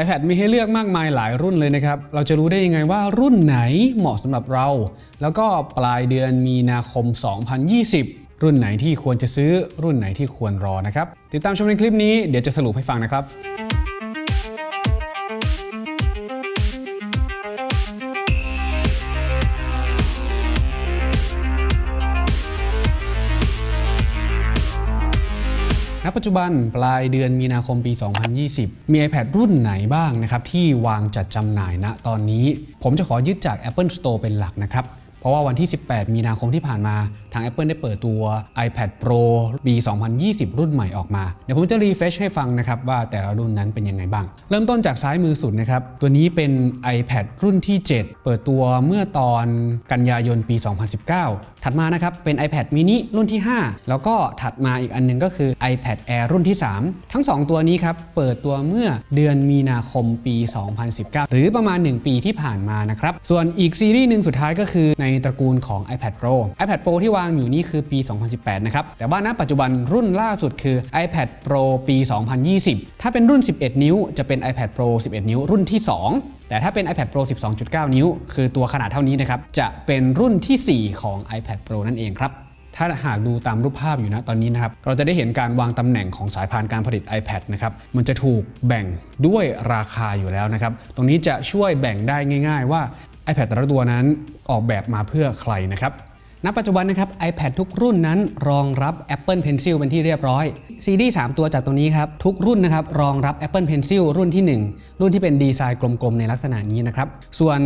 iPad มีให้เลือกมากมายหลายรุ่นเลยนะครับ เราจะรู้ได้ยังไงว่ารุ่นไหนเหมาะสำหรับเรา แล้วก็ปลายเดือนมีนาคม 2020 รุ่นไหนที่ควรจะซื้อรุ่นไหนที่ควรรอนะครับ ติดตามชมในคลิปนี้เดี๋ยวจะสรุปให้ฟังนะครับ ปัจจุบันปลายเดือนมีนาคมปี 2020 มี iPad รุ่นไหนบ้างนะครับที่วางจัดจำหน่ายณตอนนี้ ผมจะขอยึดจาก Apple Store เป็นหลักนะครับเพราะว่าวันที่ 18 มีนาคมที่ผ่านมาทาง Apple ได้เปิดตัว iPad Pro ปี 2020 รุ่นใหม่ออกมา เดี๋ยวผมจะรีเฟชให้ฟังนะครับว่าแต่ละรุ่นนั้นเป็นยังไงบ้าง เริ่มต้นจากซ้ายมือสุดนะครับ ตัวนี้เป็น iPad รุ่นที่ 7 เปิดตัวเมื่อตอนกันยายนปี 2019 ถัดมานะครับเป็น iPad mini รุ่นที่ 5 แล้วก็ถัดมาอีกอันหนึงก็คือ iPad Air รุ่นที่ 3 ทั้ง 2 ตัวนี้ครับเปิดตัวเมื่อเดือนมีนาคมปี 2019 หรือประมาณ 1 ปีที่ผ่านมานะครับ ส่วนอีกซีรีส์หนึ่งสุดท้ายก็คือในตระกูลของ iPad Pro iPad Pro ที่วางอยู่นี่คือปี 2018 นะครับ แต่ว่าณปัจจุบันรุ่นล่าสุดคือ iPad Pro ปี 2020 ถ้าเป็นรุ่น 11 นิ้วจะเป็น iPad Pro 11 นิ้วรุ่นที่ 2 แต่ถ้าเป็น iPad Pro 12.9 นิ้ว คือตัวขนาดเท่านี้นะครับ จะเป็นรุ่นที่ 4 ของ iPad Pro นั่นเองครับ ถ้าหากดูตามรูปภาพอยู่นะตอนนี้นะครับ เราจะได้เห็นการวางตำแหน่งของสายพานการผลิต iPad นะครับ มันจะถูกแบ่งด้วยราคาอยู่แล้วนะครับ ตรงนี้จะช่วยแบ่งได้ง่าย ๆ ว่า iPad แต่ละตัวนั้นออกแบบมาเพื่อใครนะครับ ณปัจจุบันนะครับ iPad ทุกรุ่นนั้นรองรับ Apple Pencil เป็นที่เรียบร้อยซีรีส์3ตัวจากตัวนี้ครับ ทุกรุ่นนะครับรองรับ Apple Pencil รุ่นที่ 1 รุ่นที่เป็นดีไซน์กลมๆ ในลักษณะนี้นะครับ ส่วน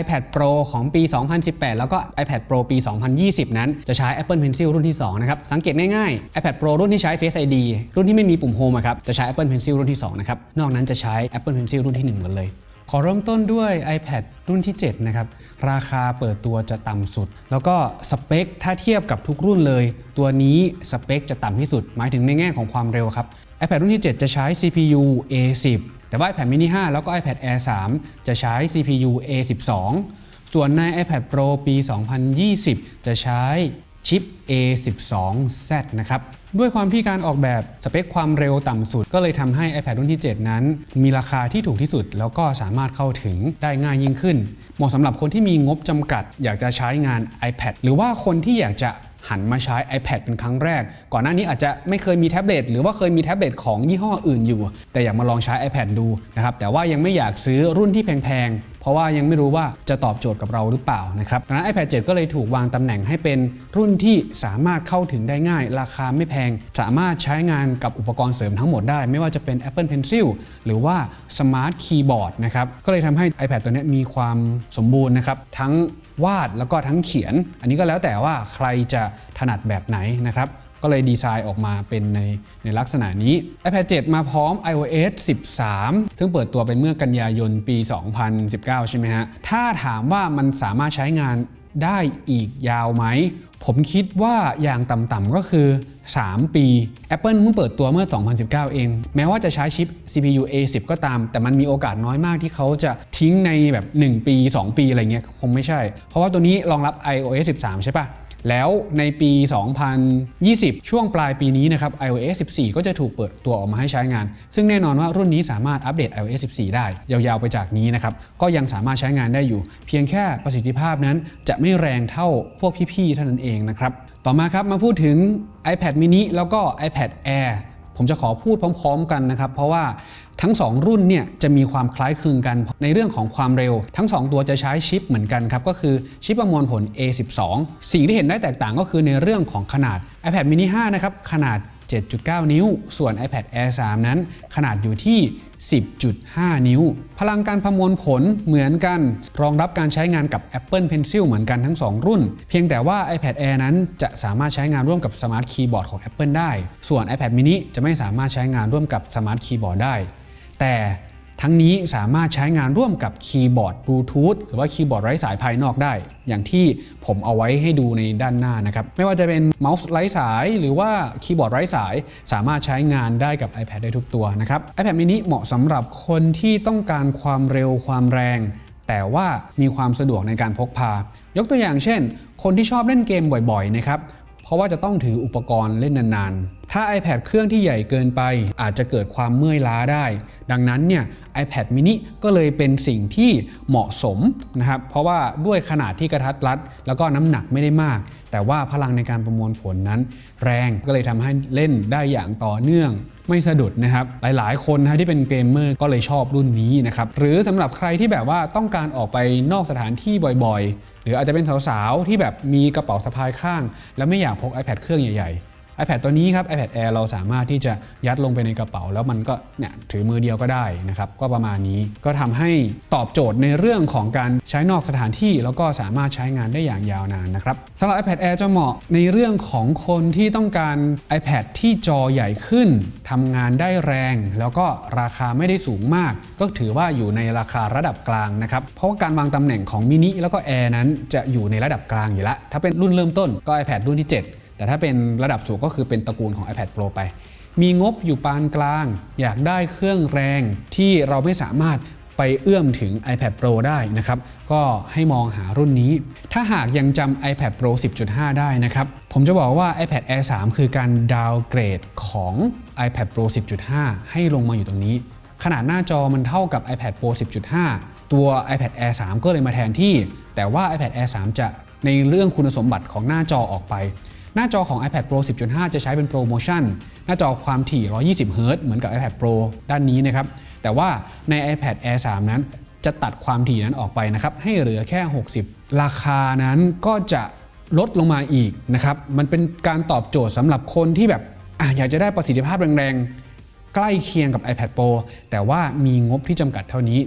iPad Pro ของปี 2018 แล้วก็ iPad Pro ปี 2020 นั้น จะใช้ Apple Pencil รุ่นที่2นะครับสังเกตง่ายๆ iPad Pro รุ่นที่ใช้ Face ID รุ่นที่ไม่มีปุ่ม Home ครับจะใช้ Apple Pencil รุ่นที่2นะครับนอกนั้นจะใช้ Apple Pencil รุ่นที่1หมดเลย ขอเริ่มต้นด้วย iPad รุ่นที่ 7 นะครับ ราคาเปิดตัวจะต่ำสุด แล้วก็สเปคถ้าเทียบกับทุกรุ่นเลย ตัวนี้สเปคจะต่ำที่สุด หมายถึงในแง่ของความเร็วครับ iPad รุ่นที่ 7 จะใช้ CPU A10 แต่ว่า iPad mini 5 แล้วก็ iPad Air 3 จะใช้ CPU A12 ส่วนใน iPad Pro ปี 2020 จะใช้ ชิป A12Z นะครับ ด้วยความที่การออกแบบสเปคความเร็วต่ำสุด ก็เลยทำให้ iPad รุ่นที่ 7 นั้น มีราคาที่ถูกที่สุด แล้วก็สามารถเข้าถึงได้ง่ายยิ่งขึ้น เหมาะสำหรับคนที่มีงบจำกัด อยากจะใช้งาน iPad หรือว่าคนที่อยากจะหันมาใช้ iPad เป็นครั้งแรก ก่อนหน้านี้อาจจะไม่เคยมีแท็บเล็ตหรือว่าเคยมีแท็บเล็ตของยี่ห้ออื่นอยู่ แต่อยากมาลองใช้ iPad ดูนะครับ แต่ว่ายังไม่อยากซื้อรุ่นที่แพง เพราะว่ายังไม่รู้ว่าจะตอบโจทย์กับเราหรือเปล่านะครับดังนั้น iPad 7 ก็เลยถูกวางตำแหน่งให้เป็นรุ่นที่สามารถเข้าถึงได้ง่าย ราคาไม่แพง สามารถใช้งานกับอุปกรณ์เสริมทั้งหมดได้ ไม่ว่าจะเป็น Apple Pencil หรือว่า Smart Keyboard นะครับก็เลยทำให้ iPad ตัวนี้มีความสมบูรณ์นะครับทั้งวาดแล้วก็ทั้งเขียน อันนี้ก็แล้วแต่ว่าใครจะถนัดแบบไหนนะครับ ก็เลยดีไซน์ออกมาเป็นในในลักษณะนี้ iPad 7 มาพร้อม iOS 13 ซึ่งเปิดตัวไปเมื่อกันยายนปี 2019 ใช่ไหมฮะ ถ้าถามว่ามันสามารถใช้งานได้อีกยาวไหม ผมคิดว่าอย่างต่ำๆก็คือ 3 ปี Apple เพิ่งเปิดตัวเมื่อ 2019 เอง แม้ว่าจะใช้ชิป CPU A10 ก็ตาม แต่มันมีโอกาสน้อยมากที่เขาจะทิ้งในแบบ 1 ปี 2 ปีอะไรเงี้ยคงไม่ใช่ เพราะว่าตัวนี้รองรับ iOS 13 ใช่ปะ แล้วในปี 2020 ช่วงปลายปีนี้นะครับ iOS 14 ก็จะถูกเปิดตัวออกมาให้ใช้งาน ซึ่งแน่นอนว่ารุ่นนี้สามารถอัปเดต iOS 14 ได้ ยาวๆไปจากนี้นะครับ ก็ยังสามารถใช้งานได้อยู่ เพียงแค่ประสิทธิภาพนั้นจะไม่แรงเท่าพวกพี่ๆเท่านั้นเองนะครับ ต่อมาครับมาพูดถึง iPad mini แล้วก็ iPad Air ผมจะขอพูดพร้อม ๆ กันนะครับ เพราะว่า ทั้ง 2 รุ่นเนี่ยจะมีความคล้ายคลึงกันในเรื่องของความเร็ว ทั้ง 2 ตัวจะใช้ชิปเหมือนกันครับ ก็คือชิปประมวลผล A12 สิ่งที่เห็นได้แตกต่างก็คือในเรื่องของขนาด iPad mini 5 นะครับ ขนาด 7.9 นิ้ว ส่วน iPad Air 3 นั้น ขนาดอยู่ที่ 10.5 นิ้ว พลังการประมวลผลเหมือนกัน รองรับการใช้งานกับ Apple Pencil เหมือนกันทั้ง 2 รุ่น เพียงแต่ว่า iPad Air นั้นจะสามารถใช้งานร่วมกับ Smart Keyboard ของ Apple ได้ ส่วน iPad mini จะไม่สามารถใช้งานร่วมกับ Smart Keyboard ได้ แต่ทั้งนี้สามารถใช้งานร่วมกับคีย์บอร์ดบลูทูธหรือว่าคีย์บอร์ดไร้สายภายนอกได้ อย่างที่ผมเอาไว้ให้ดูในด้านหน้านะครับ ไม่ว่าจะเป็นเมาส์ไร้สายหรือว่าคีย์บอร์ดไร้สาย สามารถใช้งานได้กับ iPad ได้ทุกตัวนะครับ iPad mini เหมาะสำหรับคนที่ต้องการความเร็วความแรง แต่ว่ามีความสะดวกในการพกพา ยกตัวอย่างเช่น คนที่ชอบเล่นเกมบ่อยๆนะครับเพราะว่าจะต้องถืออุปกรณ์เล่นนาน ถ้า iPad เครื่องที่ใหญ่เกินไป อาจจะเกิดความเมื่อยล้าได้ ดังนั้นเนี่ย iPad mini ก็เลยเป็นสิ่งที่เหมาะสมนะครับ เพราะว่าด้วยขนาดที่กระทัดรัด แล้วก็น้ำหนักไม่ได้มาก แต่ว่าพลังในการประมวลผลนั้น แรงก็เลยทำให้เล่นได้อย่างต่อเนื่องไม่สะดุดนะครับ หลายๆ คนนะที่เป็นเกมเมอร์ก็เลยชอบรุ่นนี้นะครับ หรือสำหรับใครที่แบบว่าต้องการออกไปนอกสถานที่บ่อยๆ หรืออาจจะเป็นสาวๆ ที่แบบมีกระเป๋าสะพายข้าง แล้วไม่อยากพก iPad เครื่องใหญ่ๆ iPad ตัวนี้ครับ iPad Air เราสามารถที่จะยัดลงไปในกระเป๋า แล้วมันก็เนี่ยถือมือเดียวก็ได้นะครับ ก็ประมาณนี้ก็ทำให้ตอบโจทย์ในเรื่องของการใช้นอกสถานที่ แล้วก็สามารถใช้งานได้อย่างยาวนานนะครับสำหรับ iPad Air จะเหมาะในเรื่องของคนที่ต้องการ iPad ที่จอใหญ่ขึ้นทำงานได้แรง แล้วก็ราคาไม่ได้สูงมาก ก็ถือว่าอยู่ในราคาระดับกลางนะครับเพราะว่าการวางตำแหน่งของมินิแล้วก็ Air นั้นจะอยู่ในระดับกลางอยู่แล้วถ้าเป็นรุ่นเริ่มต้นก็ iPad รุ่นที่ 7 แต่ถ้าเป็นระดับสูงก็คือเป็นตระกูลของ iPad Pro ไป มีงบอยู่ปานกลาง อยากได้เครื่องแรงที่เราไม่สามารถไปเอื้อมถึง iPad Pro ได้นะครับ ก็ให้มองหารุ่นนี้ ถ้าหากยังจำ iPad Pro 10.5 ได้นะครับ ผมจะบอกว่า iPad Air 3 คือการดาวเกรดของ iPad Pro 10.5 ให้ลงมาอยู่ตรงนี้ ขนาดหน้าจอมันเท่ากับ iPad Pro 10.5 ตัว iPad Air 3 ก็เลยมาแทนที่ แต่ว่า iPad Air 3 จะในเรื่องคุณสมบัติของหน้าจอออกไป หน้าจอของ iPad Pro 10.5 จะใช้เป็นโปรโมชั่นหน้าจอความถี่ 120 Hz เหมือนกับ iPad Pro ด้านนี้นะครับ แต่ว่าใน iPad Air 3 นั้น จะตัดความถี่นั้นออกไปนะครับ ให้เหลือแค่ 60 ราคานั้นก็จะลดลงมาอีกนะครับ มันเป็นการตอบโจทย์สำหรับคนที่แบบออยากจะได้ประสิทธิภาพแรงๆ ใกล้เคียงกับ iPad Pro แต่ว่ามีงบที่จำกัดเท่านี้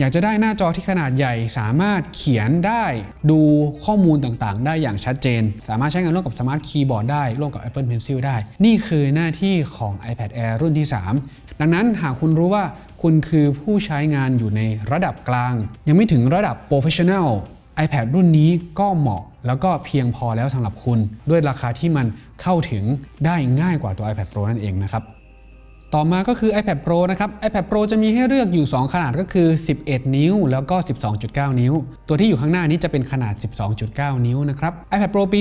อยากจะได้หน้าจอที่ขนาดใหญ่สามารถเขียนได้ดูข้อมูลต่างๆ ได้อย่างชัดเจน สามารถใช้งานร่วมกับสมาร์ทคีย์บอร์ดได้ร่วมกับ Apple Pencil ได้ นี่คือหน้าที่ของ iPad Air รุ่นที่ 3 ดังนั้นหากคุณรู้ว่าคุณคือผู้ใช้งานอยู่ในระดับกลาง ยังไม่ถึงระดับ Professional iPad รุ่นนี้ก็เหมาะแล้วก็เพียงพอแล้วสำหรับคุณ ด้วยราคาที่มันเข้าถึงได้ง่ายกว่าตัว iPad Pro นั่นเองนะครับ ต่อมาก็คือ iPad Pro นะครับ iPad Pro จะมีให้เลือกอยู่ 2 ขนาดก็คือ 11 นิ้ว แล้วก็ 12.9 นิ้ว ตัวที่อยู่ข้างหน้านี้จะเป็นขนาด 12.9 นิ้วนะครับ iPad Pro ปี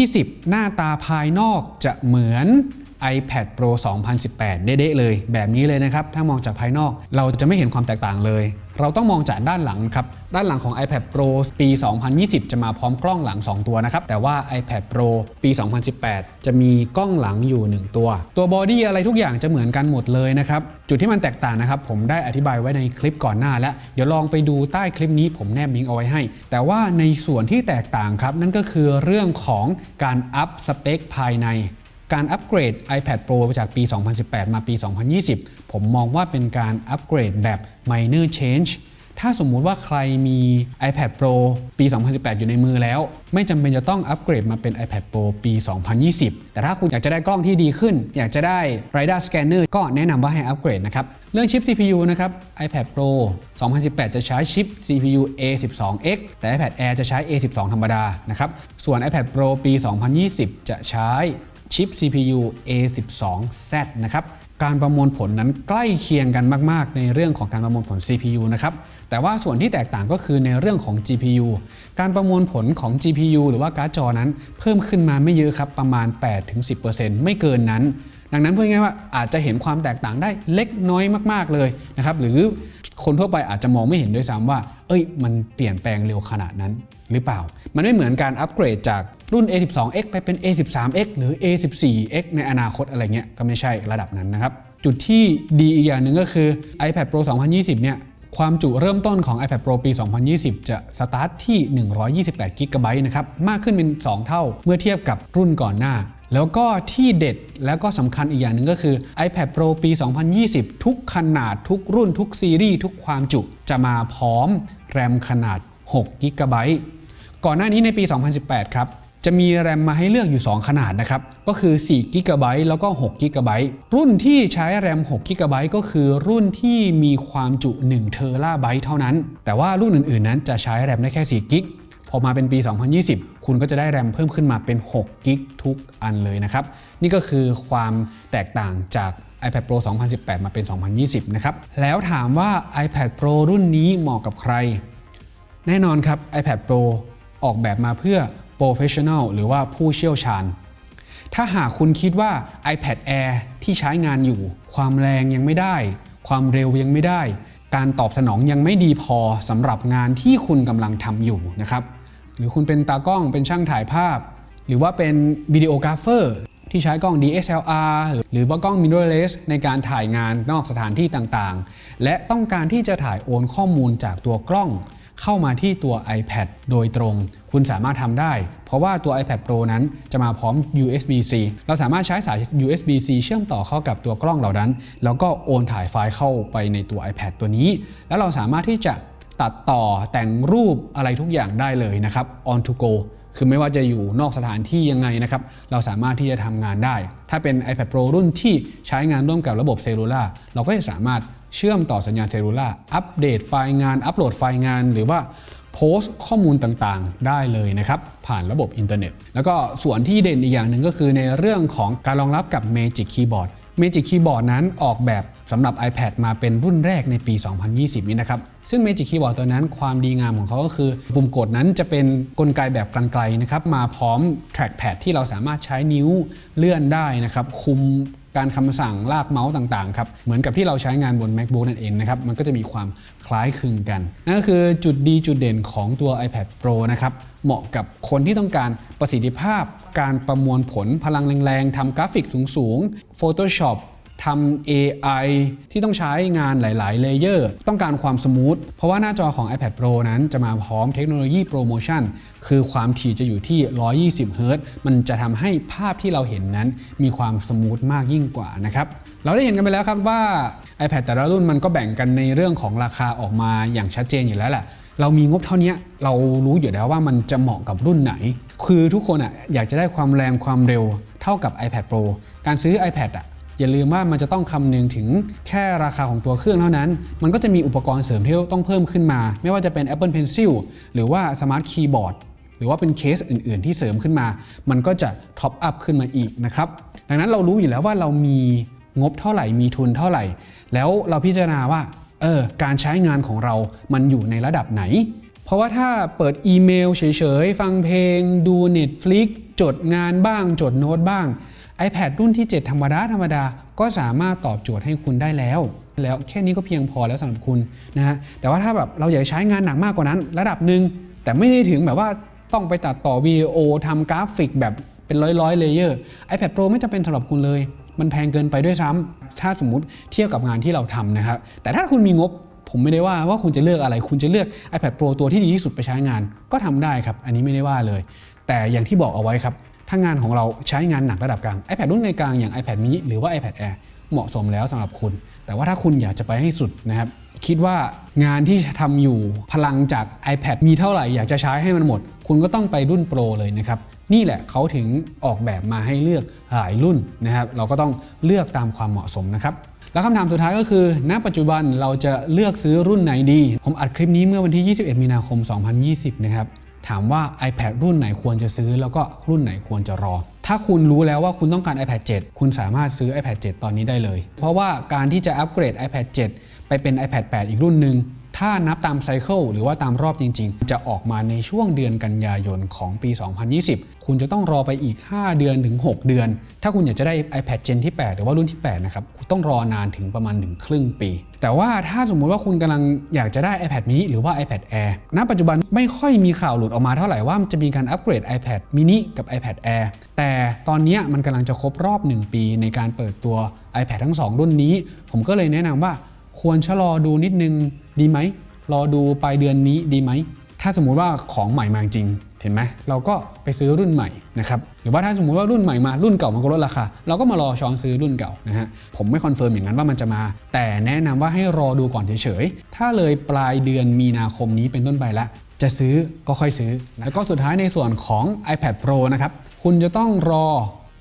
2020 หน้าตาภายนอกจะเหมือน iPad Pro 2018 เด๊ะเลย แบบนี้เลยนะครับ ถ้ามองจากภายนอกเราจะไม่เห็นความแตกต่างเลย เราต้องมองจากด้านหลังครับ ด้านหลังของ iPad Pro ปี 2020 จะมาพร้อมกล้องหลัง 2 ตัวนะครับ แต่ว่า iPad Pro ปี 2018 จะมีกล้องหลังอยู่ 1 ตัว ตัวบอดี้อะไรทุกอย่างจะเหมือนกันหมดเลยนะครับ จุดที่มันแตกต่างนะครับ ผมได้อธิบายไว้ในคลิปก่อนหน้าแล้ว เดี๋ยวลองไปดูใต้คลิปนี้ผมแนบลิงก์เอาไว้ให้ แต่ว่าในส่วนที่แตกต่างครับ นั่นก็คือเรื่องของการอัพสเปคภายใน การอัปเกรด iPad Pro จากปี 2018 มาปี 2020 ผมมองว่าเป็นการอัปเกรดแบบ minor change ถ้าสมมุติว่าใครมี iPad Pro ปี 2018 อยู่ในมือแล้ว ไม่จำเป็นจะต้องอัปเกรดมาเป็น iPad Pro ปี 2020 แต่ถ้าคุณอยากจะได้กล้องที่ดีขึ้น อยากจะได้ Radar Scanner ก็แนะนำว่าให้อัปเกรดนะครับ เรื่องชิป CPU นะครับ iPad Pro 2018 จะใช้ชิป CPU A12X แต่ iPad Air จะใช้ A12 ธรรมดานะครับ ส่วน iPad Pro ปี 2020 จะใช้ ชิป CPU A12Z นะครับการประมวลผลนั้นใกล้เคียงกันมาก ๆ ในเรื่องของการประมวลผล CPU นะครับ แต่ว่าส่วนที่แตกต่างก็คือในเรื่องของ GPU การประมวลผลของ GPU หรือว่าการ์ดจอนั้น เพิ่มขึ้นมาไม่เยอะครับ ประมาณ 8-10%ไม่เกินนั้น ดังนั้นพูดง่ายว่าอาจจะเห็นความแตกต่างได้เล็กน้อยมาก ๆ เลยนะครับ หรือคนทั่วไปอาจจะมองไม่เห็นด้วยซ้ำว่า เอ้ย มันเปลี่ยนแปลงเร็วขนาดนั้นหรือเปล่า มันไม่เหมือนการอัปเกรดจาก รุ่น A12X ไปเป็น A13X หรือ A14X ในอนาคตอะไรเงี้ยก็ไม่ใช่ระดับนั้นนะครับ จุดที่ดีอีกอย่างหนึ่งก็คือ iPad Pro 2020 เนี่ยความจุเริ่มต้นของ iPad Pro ปี 2020 จะสตาร์ทที่ 128 g b นะครับ มากขึ้นเป็น 2 เท่าเมื่อเทียบกับรุ่นก่อนหน้า แล้วก็ที่เด็ดแล้วก็สำคัญอีกอย่างหนึ่งก็คือ iPad Pro ปี 2020 ทุกขนาดทุกรุ่นทุกซีรีส์ทุกความจุจะมาพร้อมแรมขนาด6 g b ก่อนหน้านี้ในปี 2018 ครับ จะมีแรมมาให้เลือกอยู่ 2 ขนาดนะครับ ก็คือ4 g b แล้วก็6 g b รุ่นที่ใช้แรม6 g b ก็คือรุ่นที่มีความจุ1เทราไบต์เท่านั้น แต่ว่ารุ่นอื่นๆ นั้นจะใช้แรมได้แค่4 g b พอมาเป็นปี 2020 คุณก็จะได้แรมเพิ่มขึ้นมาเป็น6 g b ทุกอันเลยนะครับ นี่ก็คือความแตกต่างจาก iPad Pro 2018 มาเป็น 2020 นะครับ แล้วถามว่า iPad Pro รุ่นนี้เหมาะกับใคร แน่นอนครับ iPad Pro ออกแบบมาเพื่อ professional หรือว่าผู้เชี่ยวชาญ ถ้าหากคุณคิดว่า iPad Air ที่ใช้งานอยู่ ความแรงยังไม่ได้ ความเร็วยังไม่ได้ การตอบสนองยังไม่ดีพอสำหรับงานที่คุณกำลังทำอยู่นะครับ หรือคุณเป็นตากล้องเป็นช่างถ่ายภาพ หรือว่าเป็นวิดีโอกราฟเฟอร์ที่ใช้กล้อง DSLR หรือว่ากล้อง mirrorless ในการถ่ายงานนอกสถานที่ต่างๆ และต้องการที่จะถ่ายโอนข้อมูลจากตัวกล้อง เข้ามาที่ตัว iPad โดยตรง คุณสามารถทำได้ เพราะว่าตัว iPad Pro นั้นจะมาพร้อม USB-C เราสามารถใช้สาย USB-C เชื่อมต่อเข้ากับตัวกล้องเหล่านั้น แล้วก็โอนถ่ายไฟล์เข้าไปในตัว iPad ตัวนี้ แล้วเราสามารถที่จะตัดต่อแต่งรูปอะไรทุกอย่างได้เลยนะครับ on the go คือไม่ว่าจะอยู่นอกสถานที่ยังไงนะครับ เราสามารถที่จะทำงานได้ ถ้าเป็น iPad Pro รุ่นที่ใช้งานร่วมกับระบบ cellular เราก็จะสามารถ เชื่อมต่อสัญญาณ cellular อัปเดตไฟล์งาน อัปโหลดไฟล์งาน หรือว่าโพสต์ข้อมูลต่างๆ ได้เลยนะครับ ผ่านระบบอินเทอร์เน็ต แล้วก็ส่วนที่เด่นอีกอย่างหนึ่งก็คือในเรื่องของการรองรับกับ Magic Keyboard Magic Keyboard นั้นออกแบบสำหรับ iPad มาเป็นรุ่นแรกในปี 2020 นี้นะครับ ซึ่ง Magic Keyboard ตัวนั้นความดีงามของเขาก็คือ ปุ่มกดนั้นจะเป็นกลไกแบบไกลๆนะครับ มาพร้อม trackpad ที่เราสามารถใช้นิ้วเลื่อนได้นะครับ คุม การคำสั่งลากเมาส์ต่างๆครับเหมือนกับที่เราใช้งานบน MacBook นั่นเองนะครับมันก็จะมีความคล้ายคลึงกันนั่นก็คือจุดดีจุดเด่นของตัว iPad Pro นะครับเหมาะกับคนที่ต้องการประสิทธิภาพ การประมวลผลพลังแรงๆทำกราฟิกสูงๆ Photoshop ทำ AI ที่ต้องใช้งานหลาย ๆ layer ต้องการความ smooth เพราะว่าหน้าจอของ iPad Pro นั้นจะมาพร้อมเทคโนโลยีโปรโมชั่น คือความถี่จะอยู่ที่ 120เฮิรตซ์มันจะทำให้ภาพที่เราเห็นนั้น มีความ smooth มากยิ่งกว่านะครับ เราได้เห็นกันไปแล้วครับว่า iPad แต่ละรุ่นมันก็แบ่งกันในเรื่องของราคาออกมาอย่างชัดเจนอยู่แล้วแหละเรามีงบเท่านี้เรารู้อยู่แล้วว่ามันจะเหมาะกับรุ่นไหน คือทุกคนอะอยากจะได้ความแรงความเร็วเท่ากับ iPad Pro การซื้อ iPad อะ อย่าลืมว่ามันจะต้องคำนึงถึงแค่ราคาของตัวเครื่องเท่านั้น มันก็จะมีอุปกรณ์เสริมที่ต้องเพิ่มขึ้นมา ไม่ว่าจะเป็น Apple Pencil หรือว่า Smart Keyboard หรือว่าเป็นเคสอื่น ๆ ที่เสริมขึ้นมา มันก็จะท็อปอัพขึ้นมาอีกนะครับดังนั้นเรารู้อยู่แล้วว่าเรามีงบเท่าไหร่มีทุนเท่าไหร่ แล้วเราพิจารณาว่าเออการใช้งานของเรามันอยู่ในระดับไหน เพราะว่าถ้าเปิดอีเมลเฉย ๆ ฟังเพลง ดู Netflix จดงานบ้าง จดโน้ตบ้าง iPad รุ่นที่ 7 ธรรมดาธรรมดาก็สามารถตอบโจทย์ให้คุณได้แล้ว แล้วแค่นี้ก็เพียงพอแล้วสำหรับคุณนะฮะแต่ว่าถ้าแบบเราอยากใช้งานหนักมากกว่านั้น ระดับหนึ่งแต่ไม่ได้ถึงแบบว่าต้องไปตัดต่อวิดีโอทำกราฟิกแบบเป็นร้อยร้อย layer iPad Pro ไม่จำเป็นสำหรับคุณเลย มันแพงเกินไปด้วยซ้ำถ้าสมมติเทียบกับงานที่เราทำนะครับแต่ถ้าคุณมีงบผมไม่ได้ว่าว่าคุณจะเลือกอะไร คุณจะเลือก iPad Pro ตัวที่ดีที่สุดไปใช้งาน ก็ทำได้ครับ อันนี้ไม่ได้ว่าเลย แต่อย่างที่บอกเอาไว้ครับ ถ้างานของเราใช้งานหนักระดับกลาง iPad รุ่นกลางอย่าง iPad mini หรือว่า iPad Air เหมาะสมแล้วสำหรับคุณ แต่ว่าถ้าคุณอยากจะไปให้สุดนะครับ คิดว่างานที่ทำอยู่พลังจาก iPad มีเท่าไหร่อยากจะใช้ให้มันหมด คุณก็ต้องไปรุ่น Pro เลยนะครับ นี่แหละเขาถึงออกแบบมาให้เลือกหลายรุ่นนะครับ เราก็ต้องเลือกตามความเหมาะสมนะครับแล้วคำถามสุดท้ายก็คือ ณ ปัจจุบันเราจะเลือกซื้อรุ่นไหนดี ผมอัดคลิปนี้เมื่อวันที่ 21 มีนาคม 2020 นะครับ ถามว่า iPad รุ่นไหนควรจะซื้อ แล้วก็รุ่นไหนควรจะรอ ถ้าคุณรู้แล้วว่าคุณต้องการ iPad 7 คุณสามารถซื้อ iPad 7 ตอนนี้ได้เลย เพราะว่าการที่จะอัปเกรด iPad 7 ไปเป็น iPad 8 อีกรุ่นหนึ่ง ถ้านับตามไซเคิลหรือว่าตามรอบจริง ๆ จะออกมาในช่วงเดือนกันยายนของปี 2020 คุณจะต้องรอไปอีก 5 เดือนถึง 6 เดือน ถ้าคุณอยากจะได้ iPad Gen ที่ 8 หรือว่ารุ่นที่ 8 นะครับ คุณต้องรอนานถึงประมาณ 1 ครึ่งปี แต่ว่าถ้าสมมุติว่าคุณกำลังอยากจะได้ iPad mini หรือว่า iPad Air ณ ปัจจุบันไม่ค่อยมีข่าวหลุดออกมาเท่าไหร่ว่ามันจะมีการอัปเกรด iPad mini กับ iPad Air แต่ตอนนี้มันกำลังจะครบรอบ 1 ปีในการเปิดตัว iPad ทั้ง 2 รุ่นนี้ ผมก็เลยแนะนำว่า ควรชะลอดูนิดนึงดีไหมรอดูปลายเดือนนี้ดีไหมถ้าสมมุติว่าของใหม่มาจริงเห็นไหมเราก็ไปซื้อรุ่นใหม่นะครับหรือว่าถ้าสมมุติว่ารุ่นใหม่มารุ่นเก่ามันก็ลดราคาเราก็มารอช้อนซื้อรุ่นเก่านะฮะผมไม่ confirm อย่างนั้นว่ามันจะมา แต่แนะนำว่าให้รอดูก่อนเฉยๆ ถ้าเลยปลายเดือนมีนาคมนี้เป็นต้นไปแล้วจะซื้อก็ค่อยซื้อ แล้วก็สุดท้ายในส่วนของ iPad Pro นะครับคุณจะต้องรอ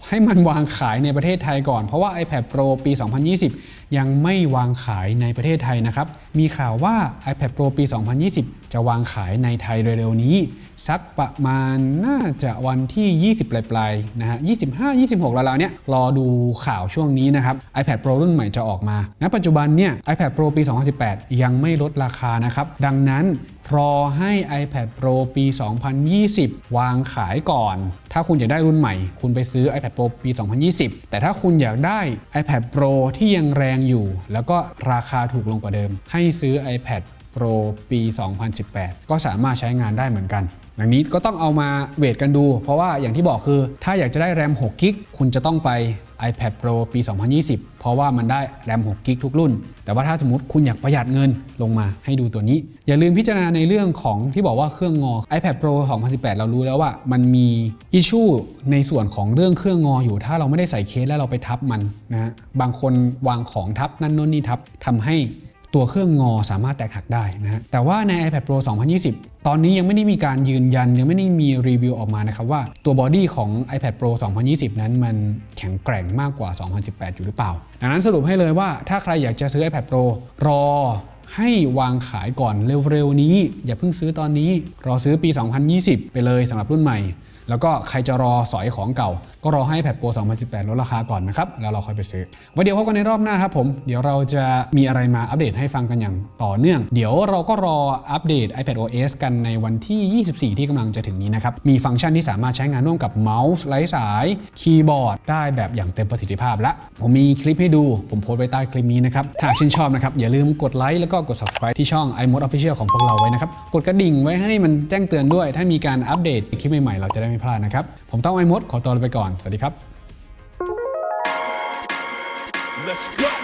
ให้มันวางขายในประเทศไทยก่อน เพราะว่า iPad Pro ปี 2020 ยังไม่วางขายในประเทศไทยนะครับ มีข่าวว่า iPad Pro ปี 2020 จะวางขายในไทยเร็วๆนี้ สักประมาณน่าจะวันที่ 20 ปลายๆนะฮะ 25 26ราวๆเนี้ยรอดูข่าวช่วงนี้นะครับ iPad Pro รุ่นใหม่จะออกมา ณ ปัจจุบันเนี่ย iPad Pro ปี 2018 ยังไม่ลดราคานะครับ ดังนั้นรอให้ iPad Pro ปี 2020 วางขายก่อน ถ้าคุณอยากได้รุ่นใหม่ คุณไปซื้อ iPad Pro ปี 2020 แต่ถ้าคุณอยากได้ iPad Pro ที่ยังแรงอยู่ แล้วก็ราคาถูกลงกว่าเดิม ให้ซื้อ iPad Pro ปี 2018 ก็สามารถใช้งานได้เหมือนกันดังนี้ก็ต้องเอามาเวทกันดู เพราะว่าอย่างที่บอกคือ ถ้าอยากจะได้แรม6กิกคุณจะต้องไป iPad Pro ปี 2020 เพราะว่ามันได้แรม6กิกทุกรุ่น แต่ว่าถ้าสมมติคุณอยากประหยัดเงินลงมาให้ดูตัวนี้ อย่าลืมพิจารณาในเรื่องของที่บอกว่าเครื่องงอ iPad Pro 2018 เรารู้แล้วว่ามันมีอิชชูในส่วนของเรื่องเครื่องงออยู่ ถ้าเราไม่ได้ใส่เคสแล้วเราไปทับมันนะฮะบางคนวางของทับนั่นโน่นนี่ทับทำให้ ตัวเครื่องงอสามารถแตกหักได้นะฮะแต่ว่าใน iPad Pro 2020 ตอนนี้ยังไม่ได้มีการยืนยัน ยังไม่ได้มีรีวิวออกมานะครับว่าตัวบอดี้ของ iPad Pro 2020 นั้นมันแข็งแกร่งมากกว่า 2018 อยู่หรือเปล่า ดังนั้นสรุปให้เลยว่าถ้าใครอยากจะซื้อ iPad Pro รอให้วางขายก่อนเร็วๆนี้ อย่าเพิ่งซื้อตอนนี้รอซื้อปี 2020 ไปเลยสำหรับรุ่นใหม่ แล้วก็ใครจะรอสอยของเก่า ก็รอให้แพดโปร 2018 ลดราคาก่อนนะครับ แล้วเราค่อยไปซื้อไว้เดี๋ยวพบกันในรอบหน้าครับผม เดี๋ยวเราจะมีอะไรมาอัปเดตให้ฟังกันอย่างต่อเนื่อง เดี๋ยวเราก็รออัปเดต iPad OS กันในวันที่ 24 ที่กำลังจะถึงนี้นะครับ มีฟังก์ชันที่สามารถใช้งานร่วมกับเมาส์ไร้สายคีย์บอร์ดได้แบบอย่างเต็มประสิทธิภาพและผมมีคลิปให้ดูผมโพสต์ไว้ใต้คลิปนี้นะครับหากชื่นชอบนะครับอย่าลืมกดไลค์แล้วก็กด subscribe ที่ช่อง iMode Official ของพวกเราไว้นะครับกดกระดิ่งไว้ให้มันแจ้งเตือนด้วย ถ้ามีการอัปเดตคลิปใหม่ๆเราจะได้ไม่พลาดนะครับ ผมต้องไอ้มดขอตัวไปก่อน สวัสดีครับ Let's go.